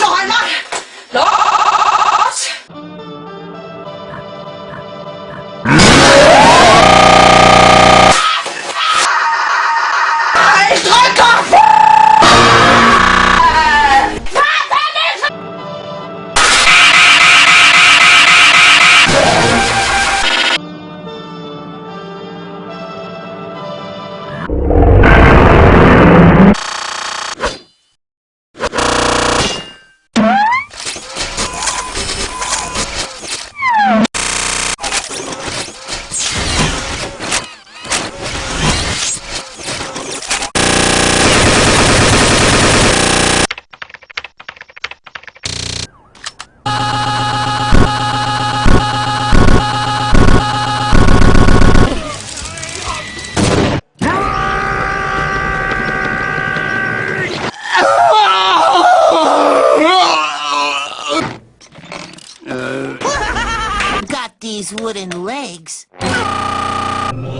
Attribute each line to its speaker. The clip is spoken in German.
Speaker 1: Ich noch einmal. Los! Ich
Speaker 2: these wooden legs. Ah!